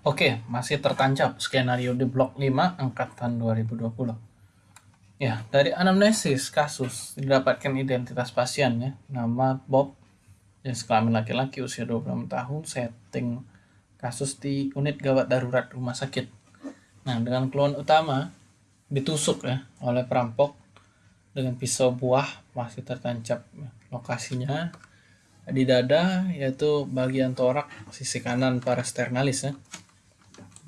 Oke, masih tertancap skenario di blok 5 angkatan 2020. Ya, dari anamnesis kasus didapatkan identitas pasien ya, nama Bob, jenis kelamin laki-laki usia 26 tahun, setting kasus di unit gawat darurat rumah sakit. Nah, dengan keluhan utama ditusuk ya oleh perampok dengan pisau buah masih tertancap lokasinya di dada yaitu bagian torak sisi kanan parasternalis ya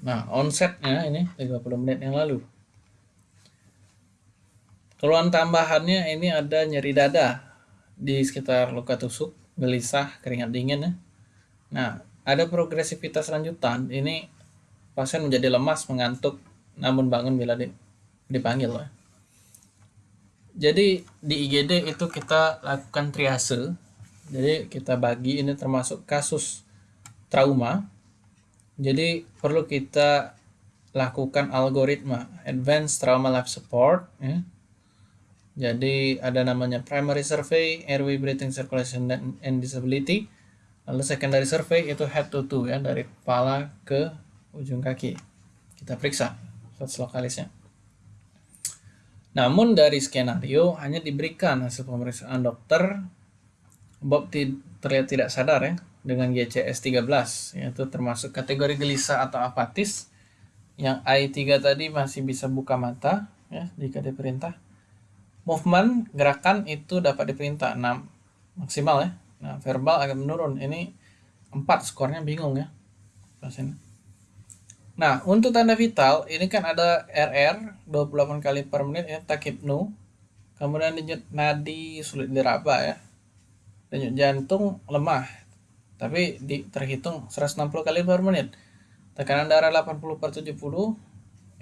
Nah, onsetnya ini 30 menit yang lalu. Keluhan tambahannya ini ada nyeri dada di sekitar luka tusuk, gelisah, keringat dingin ya. Nah, ada progresivitas lanjutan. Ini pasien menjadi lemas, mengantuk, namun bangun bila dipanggil. Ya. Jadi di IGD itu kita lakukan triase. Jadi kita bagi ini termasuk kasus trauma jadi perlu kita lakukan algoritma Advanced Trauma Life Support. Ya. Jadi ada namanya primary survey, airway breathing circulation and disability. Lalu secondary survey itu head to toe ya dari kepala ke ujung kaki. Kita periksa status lokalisnya. Namun dari skenario hanya diberikan hasil pemeriksaan dokter Bob terlihat tidak sadar ya dengan GCS 13 yaitu termasuk kategori gelisah atau apatis yang I3 tadi masih bisa buka mata ya jika diperintah. Movement gerakan itu dapat diperintah. 6 maksimal ya. Nah verbal agak menurun. Ini 4 skornya bingung ya pasien. Nah untuk tanda vital ini kan ada RR 28 kali per menit ya takipnu. Kemudian denyut nadi sulit diraba ya. Denyut jantung lemah tapi di, terhitung 160 kali per menit. Tekanan darah 80 per 70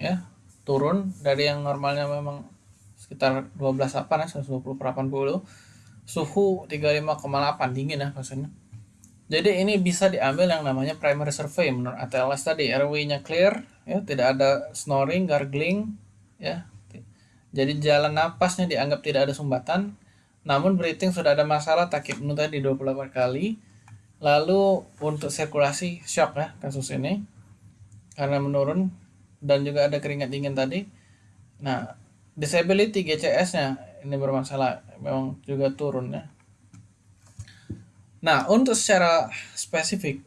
ya turun dari yang normalnya memang sekitar 12 apa ya 120 per 80 suhu 35,8 dingin ya maksudnya jadi ini bisa diambil yang namanya primary survey menurut ATLS tadi. Airway-nya clear ya tidak ada snoring gargling ya. Jadi jalan napasnya dianggap tidak ada sumbatan. Namun breathing sudah ada masalah takip tadi 28 kali Lalu untuk sirkulasi shock ya kasus ini karena menurun dan juga ada keringat dingin tadi. Nah, disability GCS-nya ini bermasalah memang juga turun ya. Nah, untuk secara spesifik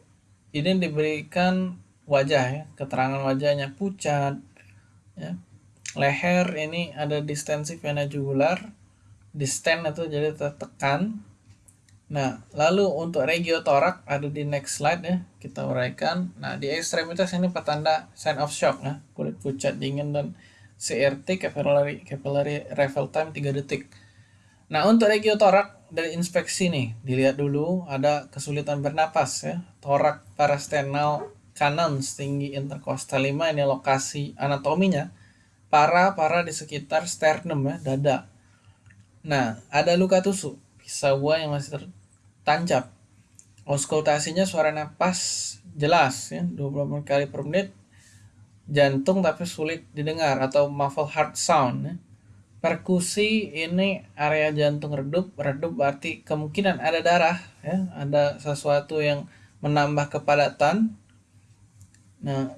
ini diberikan wajah ya, keterangan wajahnya pucat ya. Leher ini ada distensi vena jugular, disten itu jadi tertekan Nah, lalu untuk regiotorak ada di next slide ya, kita uraikan. Nah, di ekstremitas ini petanda sign of shock ya, kulit pucat dingin dan CRT capillary capillary refill time 3 detik. Nah, untuk regiotorak dari inspeksi nih, dilihat dulu ada kesulitan bernapas ya. Torak parasternal kanan setinggi interkostal 5 ini lokasi anatominya. Para-para di sekitar sternum ya, dada. Nah, ada luka tusuk, pisau buah yang masih tancap. Auskultasinya suara napas jelas ya, 20 kali per menit. Jantung tapi sulit didengar atau muffled heart sound ya. Perkusi ini area jantung redup, redup berarti kemungkinan ada darah ya, ada sesuatu yang menambah kepadatan. Nah,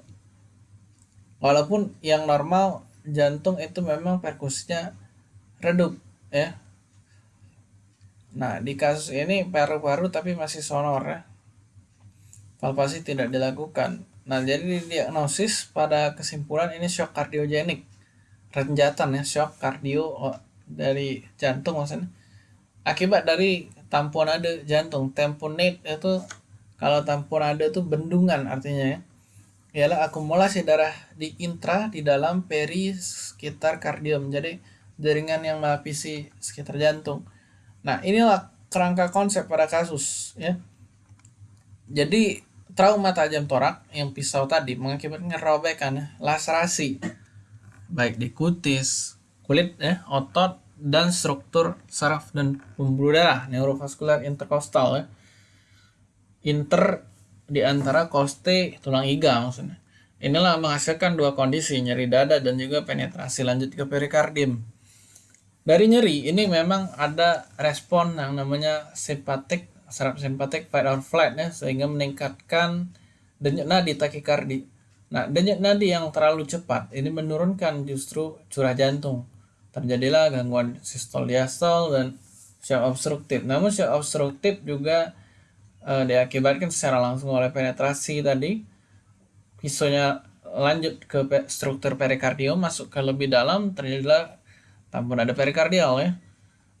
walaupun yang normal jantung itu memang perkusinya redup ya Nah, di kasus ini paru-paru tapi masih sonor ya. Palpasi tidak dilakukan. Nah, jadi diagnosis pada kesimpulan ini shock kardiogenik. Renjatan ya, shock kardio oh, dari jantung maksudnya. Akibat dari tamponade jantung. Tamponade itu kalau tamponade itu bendungan artinya ya. Ialah akumulasi darah di intra, di dalam, peri, sekitar kardium. Jadi jaringan yang melapisi sekitar jantung Nah, inilah kerangka konsep pada kasus ya. Jadi trauma tajam torak yang pisau tadi mengakibatkan robekan ya, laserasi baik di kutis, kulit ya, otot dan struktur saraf dan pembuluh darah neurovaskular interkostal ya. Inter di antara koste tulang iga maksudnya. Inilah menghasilkan dua kondisi nyeri dada dan juga penetrasi lanjut ke perikardium. Dari nyeri ini memang ada respon yang namanya simpatik, saraf simpatik fight or flight ya sehingga meningkatkan denyut nadi takikardi. Nah, denyut nadi yang terlalu cepat ini menurunkan justru curah jantung. Terjadilah gangguan sistol diastol dan shock obstruktif. Namun shock obstruktif juga e, diakibatkan secara langsung oleh penetrasi tadi. Pisonya lanjut ke struktur perikardium masuk ke lebih dalam terjadilah tampun ada perikardial ya.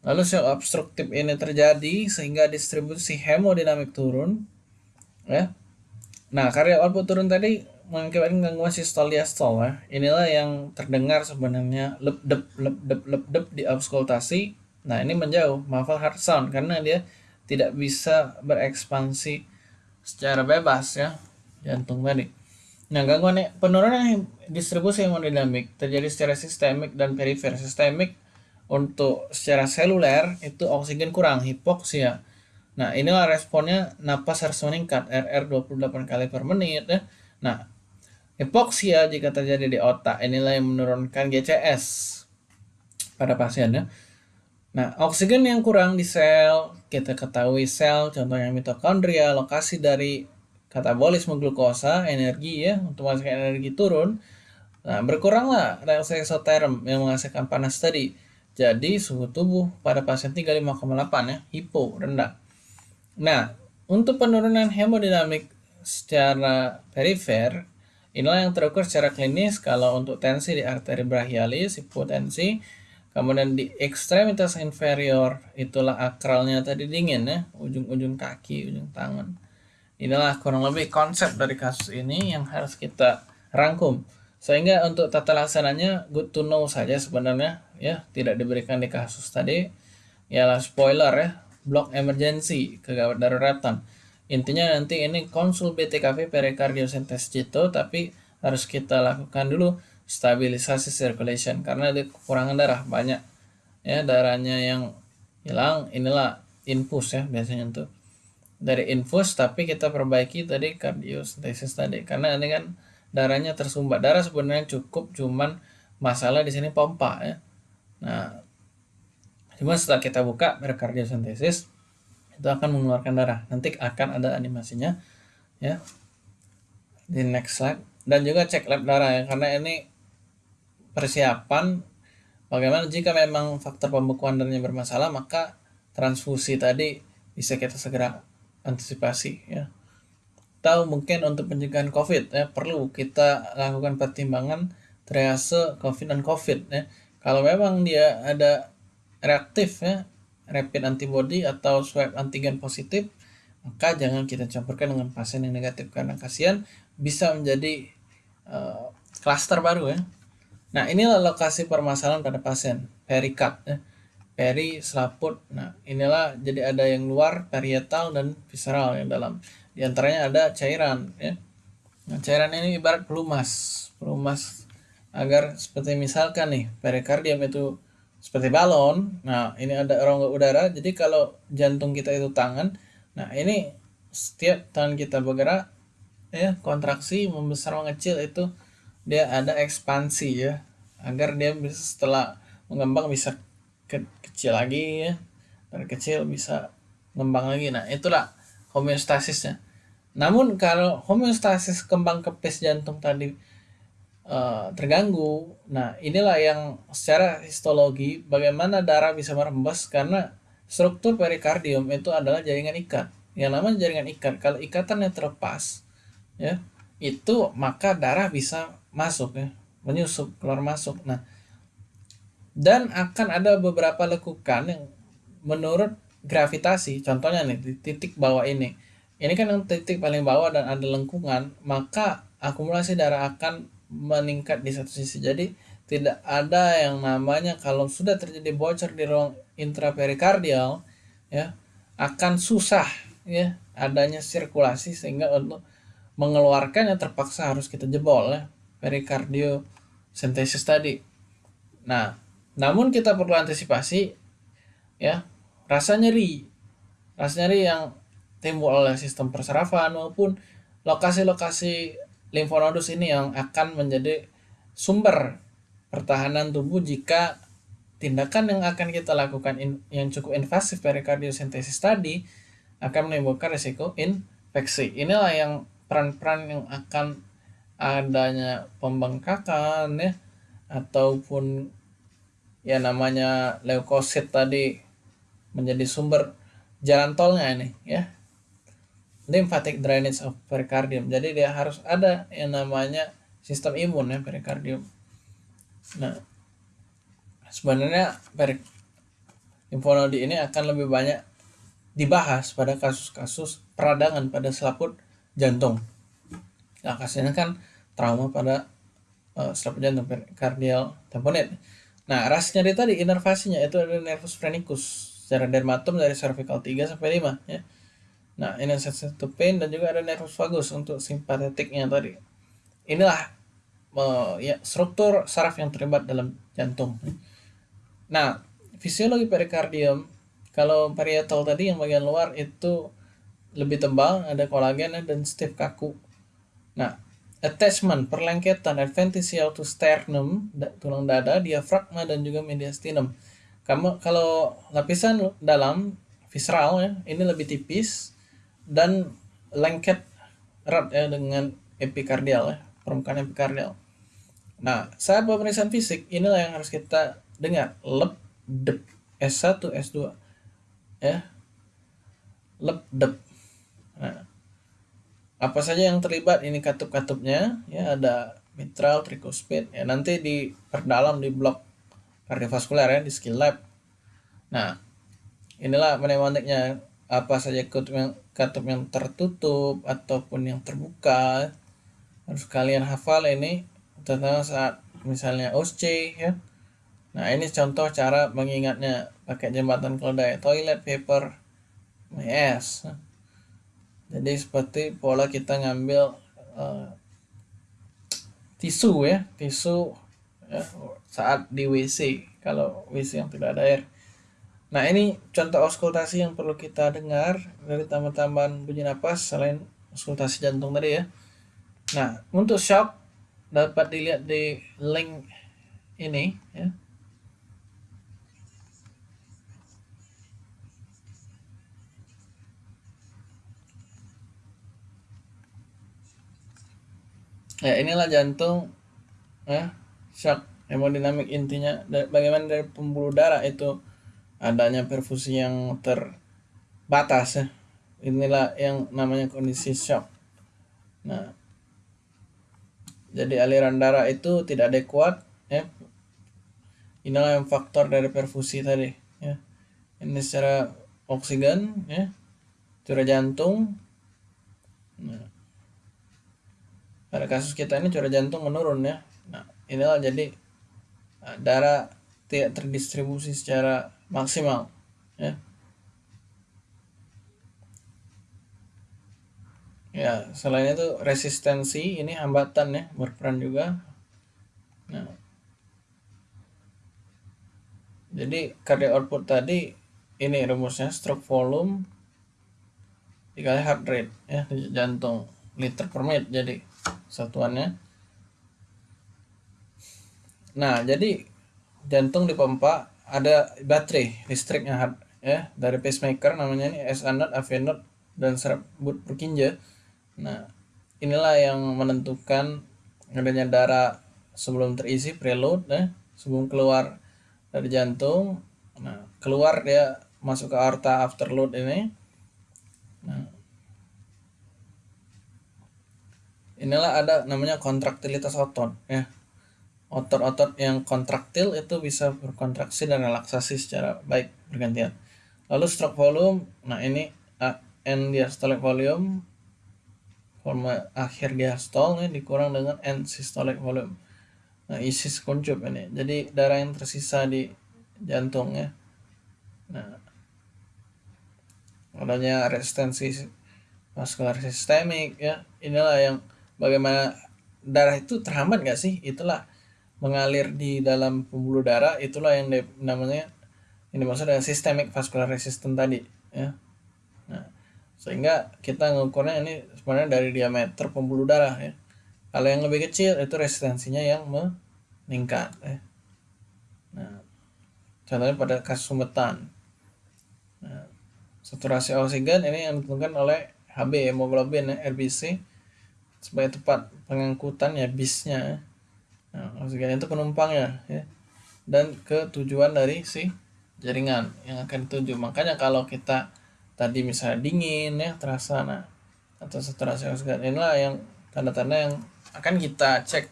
Lalu shock obstruktif ini terjadi sehingga distribusi hemodinamik turun ya. Nah, karya output turun tadi mengakibatkan gangguan sistol diastol ya. Inilah yang terdengar sebenarnya lep dep lep dep lep dep di auskultasi. Nah, ini menjauh muffled heart sound karena dia tidak bisa berekspansi secara bebas ya jantung tadi. Nah, gangguan penurunan distribusi hemodinamik terjadi secara sistemik dan perifer. Sistemik untuk secara seluler itu oksigen kurang, hipoksia. Nah, inilah responnya napas harus meningkat, RR 28 kali per menit ya. Nah, Hipoksia jika terjadi di otak inilah yang menurunkan GCS pada pasiennya. Nah, oksigen yang kurang di sel, kita ketahui sel, contohnya mitokondria, lokasi dari katabolisme glukosa, energi ya, untuk menghasilkan energi turun. Nah, berkuranglah reaksi eksoterm yang menghasilkan panas tadi. Jadi, suhu tubuh pada pasien 35,8 ya, hipo, rendah. Nah, untuk penurunan hemodinamik secara perifer, Inilah yang terukur secara klinis kalau untuk tensi di arteri brachialis, hipotensi, kemudian di ekstremitas inferior itulah akralnya tadi dingin ya, ujung-ujung kaki, ujung tangan. Inilah kurang lebih konsep dari kasus ini yang harus kita rangkum. Sehingga untuk tata laksananya good to know saja sebenarnya ya, tidak diberikan di kasus tadi. Ialah spoiler ya, block emergency kegawat daruratan intinya nanti ini konsul BTKV perikardiosentesis itu tapi harus kita lakukan dulu stabilisasi circulation karena ada kekurangan darah banyak ya darahnya yang hilang inilah infus ya biasanya untuk dari infus tapi kita perbaiki tadi kardiosentesis tadi. Karena ini kan darahnya tersumbat. Darah sebenarnya cukup cuman masalah di sini pompa ya. Nah cuma setelah kita buka perikardiosentesis itu akan mengeluarkan darah. Nanti akan ada animasinya ya. Di next slide. Dan juga cek lab darah ya karena ini persiapan bagaimana jika memang faktor pembekuan darahnya bermasalah maka transfusi tadi bisa kita segera antisipasi ya tahu mungkin untuk pencegahan covid ya perlu kita lakukan pertimbangan triase covid dan covid ya kalau memang dia ada reaktif ya rapid antibody atau swab antigen positif, maka jangan kita campurkan dengan pasien yang negatif karena kasihan bisa menjadi klaster uh, baru ya. Nah, inilah lokasi permasalahan pada pasien, perikat ya. Peri, selaput. Nah, inilah jadi ada yang luar, parietal dan visceral yang dalam. Di antaranya ada cairan ya. Nah, cairan ini ibarat pelumas, pelumas agar seperti misalkan nih perikardium itu seperti balon. Nah, ini ada rongga udara. Jadi kalau jantung kita itu tangan, nah ini setiap tangan kita bergerak ya kontraksi membesar mengecil itu dia ada ekspansi ya agar dia bisa setelah mengembang bisa ke kecil lagi ya dari kecil bisa mengembang lagi nah itulah homeostasisnya namun kalau homeostasis kembang kepis jantung tadi uh, terganggu. Nah, inilah yang secara histologi bagaimana darah bisa merembes karena struktur perikardium itu adalah jaringan ikat. Yang namanya jaringan ikat, kalau ikatannya terlepas, ya, itu maka darah bisa masuk ya, menyusup keluar masuk. Nah, dan akan ada beberapa lekukan yang menurut gravitasi, contohnya nih di titik bawah ini. Ini kan yang titik paling bawah dan ada lengkungan, maka akumulasi darah akan meningkat di satu sisi. Jadi tidak ada yang namanya kalau sudah terjadi bocor di ruang intraperikardial ya akan susah ya adanya sirkulasi sehingga untuk mengeluarkannya terpaksa harus kita jebol ya perikardio sintesis tadi. Nah, namun kita perlu antisipasi ya rasa nyeri. Rasa nyeri yang timbul oleh sistem persarafan maupun lokasi-lokasi limfonodus ini yang akan menjadi sumber pertahanan tubuh jika tindakan yang akan kita lakukan in, yang cukup invasif perikardiosentesis tadi akan menimbulkan risiko infeksi. Inilah yang peran-peran yang akan adanya pembengkakan ya ataupun ya namanya leukosit tadi menjadi sumber jalan tolnya ini ya. Lymphatic drainage of pericardium. Jadi dia harus ada yang namanya sistem imun ya pericardium. Nah sebenarnya perik infonodi ini akan lebih banyak dibahas pada kasus-kasus peradangan pada selaput jantung. Nah, kasusnya kan trauma pada uh, selaput jantung kardial tamponade. Nah, ras nyeri tadi inervasinya itu ada nervus phrenicus secara dermatom dari cervical 3 sampai 5 ya. Nah, ini sensitive pain dan juga ada nervus vagus untuk simpatetiknya tadi. Inilah uh, ya struktur saraf yang terlibat dalam jantung. Nah, fisiologi perikardium kalau parietal tadi yang bagian luar itu lebih tebal, ada kolagen dan stiff kaku. Nah, attachment, perlengketan adventitial to sternum, tulang dada, diafragma dan juga mediastinum. Kamu kalau lapisan dalam visceral ya, ini lebih tipis dan lengket erat ya dengan epikardial ya, permukaan epikardial. Nah, saat pemeriksaan fisik inilah yang harus kita dengar, lep dep S1 S2 ya. Lep dep. Nah, apa saja yang terlibat ini katup-katupnya? Ya ada mitral tricuspid ya nanti diperdalam di blok kardiovaskuler ya di skill lab. Nah inilah pneumatiknya apa saja katup yang katup yang tertutup ataupun yang terbuka. Harus kalian hafal ini terutama saat misalnya OSCE ya. Nah ini contoh cara mengingatnya. Pakai jembatan keledai toilet paper yes jadi seperti pola kita ngambil uh, tisu ya tisu ya, saat di WC kalau WC yang tidak ada air. Nah ini contoh auskultasi yang perlu kita dengar dari tambahan-tambahan bunyi napas selain auskultasi jantung tadi ya. Nah untuk shock dapat dilihat di link ini ya ya inilah jantung ya shock hemodinamik intinya. Bagaimana dari pembuluh darah itu adanya perfusi yang terbatas ya. Inilah yang namanya kondisi shock. Nah jadi aliran darah itu tidak adekuat ya. Inilah yang faktor dari perfusi tadi ya. Ini secara oksigen ya. Curah jantung. Nah pada kasus kita ini curah jantung menurun ya. Nah inilah jadi uh, darah tidak terdistribusi secara maksimal ya. Ya selain itu resistensi ini hambatan ya berperan juga. Nah jadi cardiac output tadi ini rumusnya stroke volume dikali heart rate ya jantung liter per menit jadi satuannya. Nah jadi jantung dipompa ada baterai listriknya ya dari pacemaker namanya ini S anode AV node dan serabut Purkinje nah inilah yang menentukan adanya darah sebelum terisi preload ya sebelum keluar dari jantung. Nah keluar dia masuk ke aorta afterload ini. Nah inilah ada namanya kontraktilitas otot ya. Otot-otot yang kontraktil itu bisa berkontraksi dan relaksasi secara baik bergantian. Lalu stroke volume nah ini N diastolic volume forma akhir diastol ini dikurang dengan N systolic volume. Nah isi kuncup ini. Jadi darah yang tersisa di jantung ya. Nah adanya resistensi vaskular sistemik ya. Inilah yang bagaimana darah itu terhambat nggak sih? Itulah mengalir di dalam pembuluh darah itulah yang namanya ini maksudnya systemic vascular resistance tadi ya. Nah sehingga kita mengukurnya ini sebenarnya dari diameter pembuluh darah ya. Kalau yang lebih kecil itu resistensinya yang meningkat ya. Nah contohnya pada kasus sumbetan. Nah, saturasi oksigen ini yang ditentukan oleh HB hemoglobin ya, RBC sebagai tempat pengangkutan ya bisnya. Nah itu penumpangnya ya dan ke tujuan dari si jaringan yang akan dituju makanya kalau kita tadi misalnya dingin ya terasa nah atau saturasi oksigen inilah yang tanda-tanda yang akan kita cek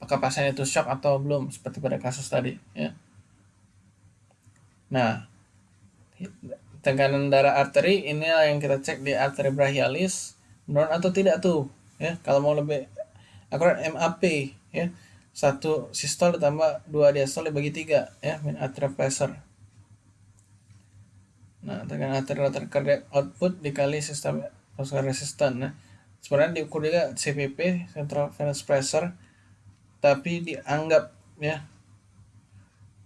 apakah pasien itu shock atau belum seperti pada kasus tadi ya. Nah tekanan darah arteri ini yang kita cek di arteri brachialis menurun atau tidak tuh ya. Kalau mau lebih akurat MAP ya. Satu sistol ditambah dua diastol dibagi tiga ya min arterial pressure. Nah tekanan arterial cardiac output dikali sistem vascular resistant nah sebenarnya diukur juga CPP central venous pressure tapi dianggap ya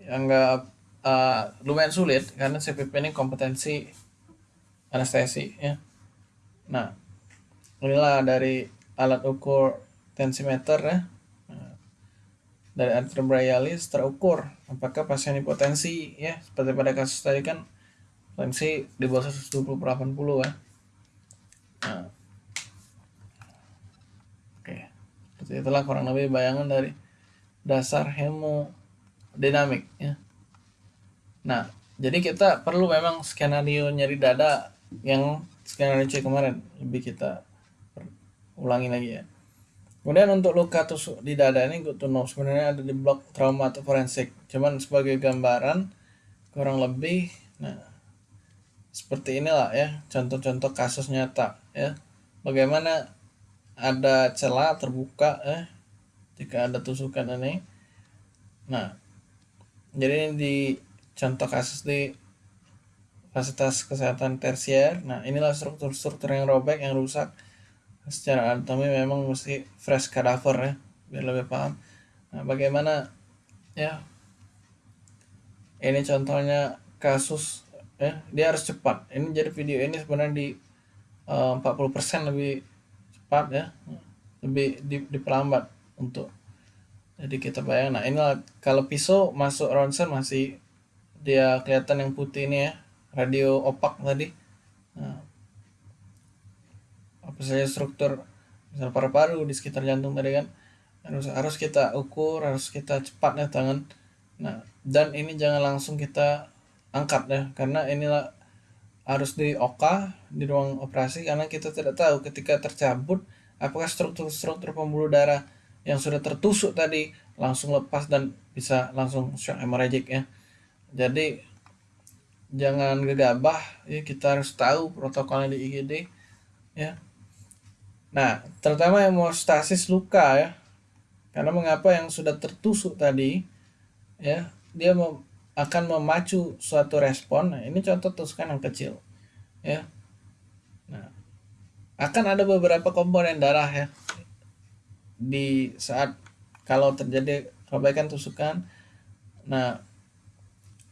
dianggap uh, lumayan sulit karena CPP ini kompetensi anestesi ya. Nah, inilah dari alat ukur tensimeter ya. Dari arteriobrachialis terukur apakah pasien hipotensi ya seperti pada kasus tadi kan tensi di bawah 120 per 80 ya. Nah, oke, seperti itulah kurang lebih bayangan dari dasar hemodinamik ya. Nah, jadi kita perlu memang skenario nyeri dada yang skenario C kemarin lebih kita ulangi lagi ya. Kemudian untuk luka tusuk di dada ini good to know sebenarnya ada di blok trauma atau forensik. Cuman sebagai gambaran kurang lebih nah seperti inilah ya contoh-contoh kasus nyata ya. Bagaimana ada celah terbuka ya jika ada tusukan ini. Nah, jadi di contoh kasus di fasilitas kesehatan tersier nah inilah struktur-struktur yang robek yang rusak secara anatomi memang mesti fresh cadaver ya biar lebih paham. Nah bagaimana ya ini contohnya kasus ya dia harus cepat. Ini jadi video ini sebenarnya di uh, eh, 40% lebih cepat ya lebih di, diperlambat untuk jadi kita bayang nah inilah kalau pisau masuk ronsen masih dia kelihatan yang putih ini ya radio opak tadi. Nah, saja struktur misal paru-paru di sekitar jantung tadi kan harus harus kita ukur harus kita cepat ya tangan. Nah dan ini jangan langsung kita angkat ya karena inilah harus di oka di ruang operasi karena kita tidak tahu ketika tercabut apakah struktur-struktur pembuluh darah yang sudah tertusuk tadi langsung lepas dan bisa langsung shock hemorrhagic ya. Jadi jangan gegabah ya kita harus tahu protokolnya di IGD ya nah terutama hemostasis luka ya. Karena mengapa yang sudah tertusuk tadi ya dia mem akan memacu suatu respon. Nah ini contoh tusukan yang kecil ya. Nah akan ada beberapa komponen darah ya. Di saat kalau terjadi perbaikan tusukan nah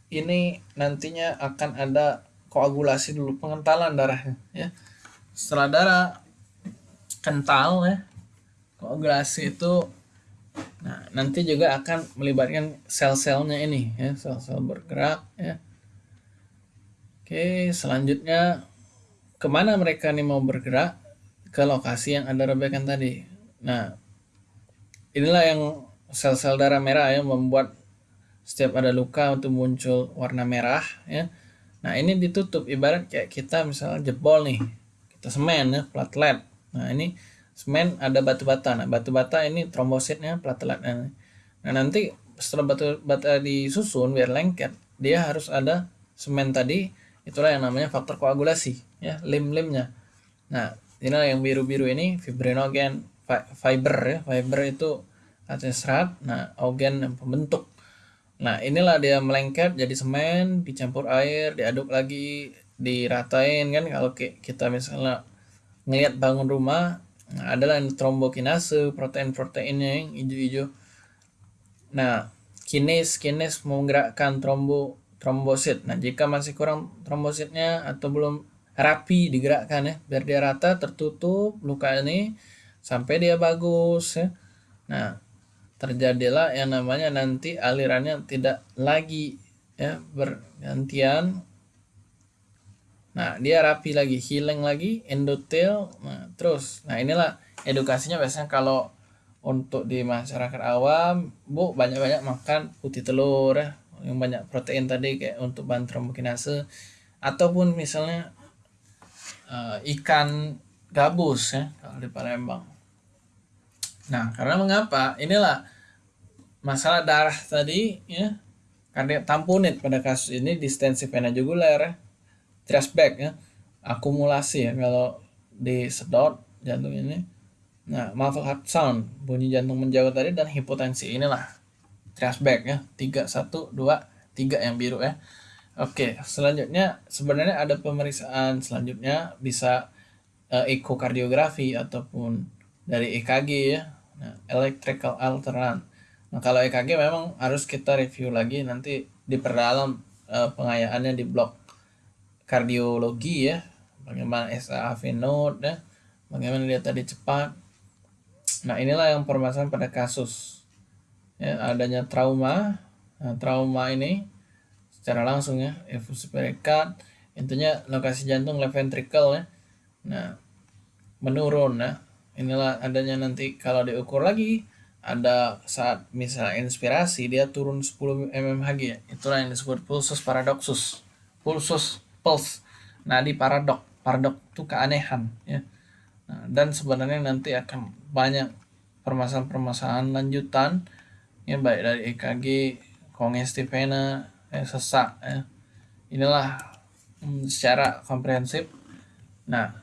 ini nantinya akan ada koagulasi dulu pengentalan darahnya ya. Setelah darah kental ya. Koagulasi itu nah nanti juga akan melibatkan sel-selnya ini ya sel-sel bergerak ya. Oke selanjutnya ke mana mereka nih mau bergerak? Ke lokasi yang ada rebekan tadi. Nah inilah yang sel-sel darah merah yang membuat setiap ada luka untuk muncul warna merah ya. Nah ini ditutup. Ibarat kayak kita misalnya jebol nih kita semen ya platelet nah ini semen ada batu bata nah batu bata ini trombositnya platelet. Nah nanti setelah batu bata disusun biar lengket dia harus ada semen tadi. Itulah yang namanya faktor koagulasi ya lim-limnya. Nah inilah yang biru-biru ini fibrinogen fiber ya. Fiber itu artinya serat. Nah ogen yang pembentuk. Nah, inilah dia melengket jadi semen, dicampur air, diaduk lagi, diratain kan? Kalau kita misalnya ngelihat bangun rumah, adalah trombokinase, protein-proteinnya yang hijau-hijau. Nah, kines kines menggerakkan trombo trombosit. Nah, jika masih kurang trombositnya atau belum rapi digerakkan ya, biar dia rata tertutup luka ini sampai dia bagus ya. Nah, terjadilah yang namanya nanti alirannya tidak lagi ya bergantian nah dia rapi lagi healing lagi endotel nah terus nah inilah edukasinya biasanya kalau untuk di masyarakat awam bu banyak-banyak makan putih telur ya yang banyak protein tadi kayak untuk bahan trombokinase ataupun misalnya uh, ikan gabus ya kalau di Palembang. Nah, karena mengapa? Inilah masalah darah tadi ya. Karena tampunit pada kasus ini distensi vena jugular ya. Trashback ya. Akumulasi ya kalau disedot jantung ini. Nah, muffled heart sound, bunyi jantung menjauh tadi dan hipotensi inilah trashback ya. 3 1 2 3 yang biru ya. Oke, selanjutnya sebenarnya ada pemeriksaan selanjutnya bisa uh, ekokardiografi ataupun dari EKG ya. Nah, electrical alternatif. Nah, kalau EKG memang harus kita review lagi nanti diperdalam uh, pengayaannya di blok kardiologi ya. Bagaimana SAAV node ya. Bagaimana dia tadi cepat. Nah, inilah yang permasalahan pada kasus ya adanya trauma. Nah, trauma ini secara langsung ya efusi perikat intinya lokasi jantung left ventricle ya nah menurun ya inilah adanya nanti kalau diukur lagi ada saat misalnya inspirasi dia turun 10 mmHg ya itulah yang disebut pulsus paradoxus pulsus nah di paradok paradok itu keanehan ya. Nah, dan sebenarnya nanti akan banyak permasalahan-permasalahan lanjutan ya baik dari EKG kongestif vena eh, sesak ya. inilah hmm, secara komprehensif. Nah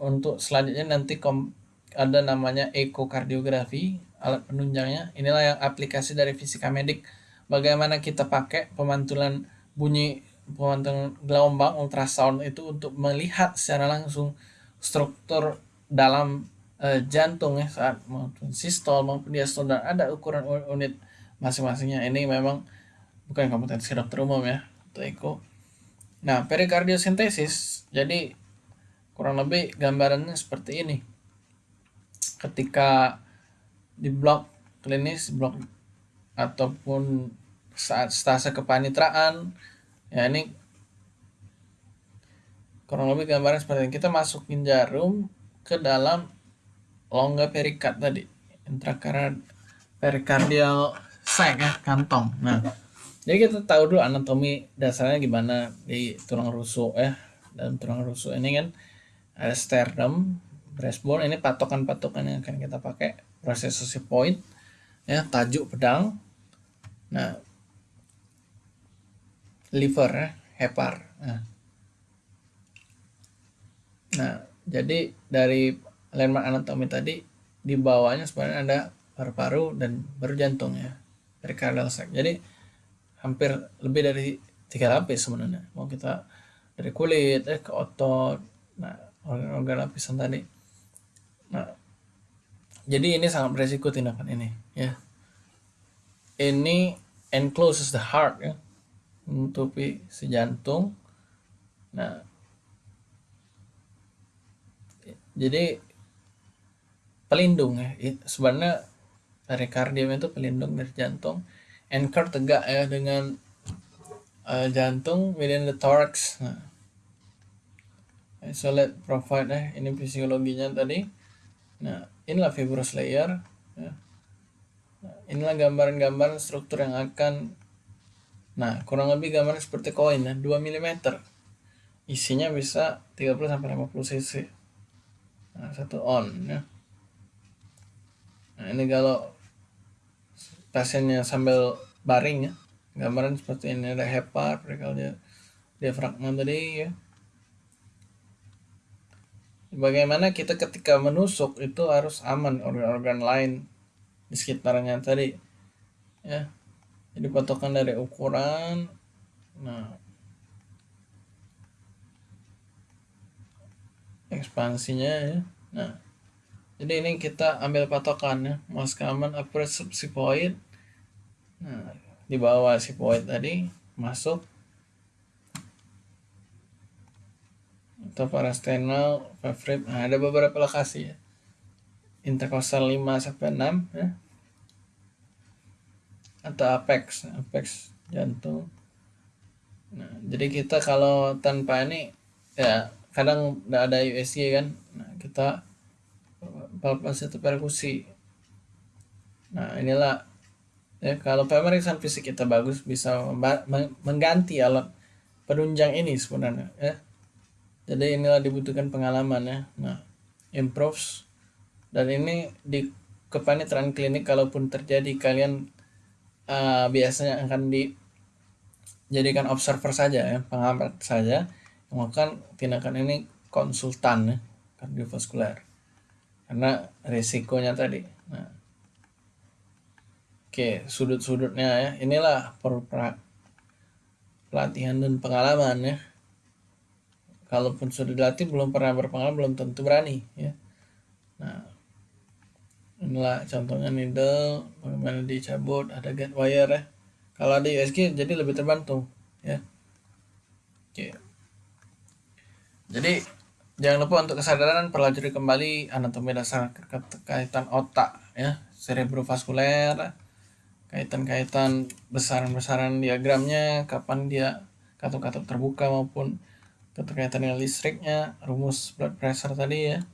untuk selanjutnya nanti kom ada namanya ekokardiografi alat penunjangnya. Inilah yang aplikasi dari fisika medik. Bagaimana kita pakai pemantulan bunyi pemantulan gelombang ultrasound itu untuk melihat secara langsung struktur dalam e, jantung ya saat maupun sistol maupun diastol dan ada ukuran unit masing-masingnya. Ini memang bukan kompetensi dokter umum ya atau eko. Nah perikardiosintesis jadi kurang lebih gambarannya seperti ini. Ketika di blok klinis blok ataupun saat stase kepanitraan ya ini kurang lebih gambaran seperti ini. Kita masukin jarum ke dalam longga perikat tadi. Intrakardial perikardial sac ya kantong. Nah jadi kita tahu dulu anatomi dasarnya gimana di tulang rusuk ya. Dan tulang rusuk ini kan ada sternum breastbone. Ini patokan-patokan yang akan kita pakai. Proses point ya tajuk pedang. Nah liver ya hepar nah, nah jadi dari landmark anatomi tadi di bawahnya sebenarnya ada paru-paru dan baru jantung ya pericardial sac jadi hampir lebih dari tiga lapis sebenarnya. Mau kita dari kulit eh ke otot nah organ-organ lapisan tadi. Nah jadi ini sangat beresiko tindakan ini ya. Ini encloses the heart ya menutupi si jantung nah jadi pelindung ya sebenarnya perikardium itu pelindung dari jantung anchor tegak ya dengan uh, jantung within the thorax nah. isolate provide eh ini fisiologinya tadi nah inilah fibrous layer ya. nah, inilah gambaran-gambaran struktur yang akan nah kurang lebih gambaran seperti koin ya 2 mm isinya bisa 30 sampai 50 cc. Nah satu on ya. Nah ini kalau pasiennya sambil baring ya gambaran seperti ini ada hepar dia diafragma tadi ya. Bagaimana kita ketika menusuk itu harus aman organ-organ lain di sekitarnya tadi ya jadi patokan dari ukuran. Nah ekspansinya ya. Nah jadi ini kita ambil patokan ya. Most common approach point. Nah di bawah si point tadi masuk. Atau parastenal favorite. Nah, ada beberapa lokasi ya. Intercostal 5 sampai 6 ya atau apex apex jantung. Nah jadi kita kalau tanpa ini ya kadang tidak ada USG kan? Nah kita palpasi atau perkusi. Nah inilah ya kalau pemeriksaan fisik kita bagus bisa mengganti alat penunjang ini sebenarnya ya. Jadi inilah dibutuhkan pengalaman ya. Nah improves. Dan ini di kepanitiaan klinik kalaupun terjadi kalian uh, biasanya akan dijadikan observer saja ya pengamat saja melakukan tindakan ini konsultan ya kardiovaskuler karena risikonya tadi. Nah. Oke sudut-sudutnya ya. Inilah per pelatihan dan pengalaman ya. Kalaupun sudah dilatih belum pernah berpengalaman belum tentu berani ya. Nah inilah contohnya needle bagaimana dicabut ada get wire ya. Kalau ada USG jadi lebih terbantu ya. Oke. Jadi jangan lupa untuk kesadaran pelajari kembali anatomi dasar kaitan otak ya. Cerebrovaskuler kaitan-kaitan besaran-besaran diagramnya kapan dia katup-katup terbuka maupun keterkaitan dengan listriknya rumus blood pressure tadi ya.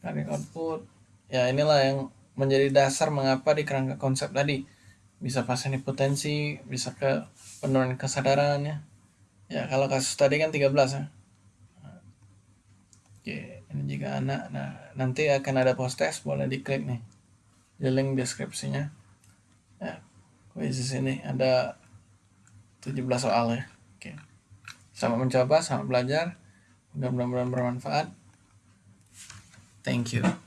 Cardiac output ya inilah yang menjadi dasar mengapa di kerangka konsep tadi. Bisa pasien hipotensi bisa ke penurunan kesadaran ya. Kalau kasus tadi kan 13 ya. Oke ini jika anak nah nanti akan ada post test boleh diklik nih. Di link deskripsinya. Ya kuisis ini ada 17 soal ya. Oke. Selamat mencoba selamat belajar. Mudah-mudahan bermanfaat. Thank you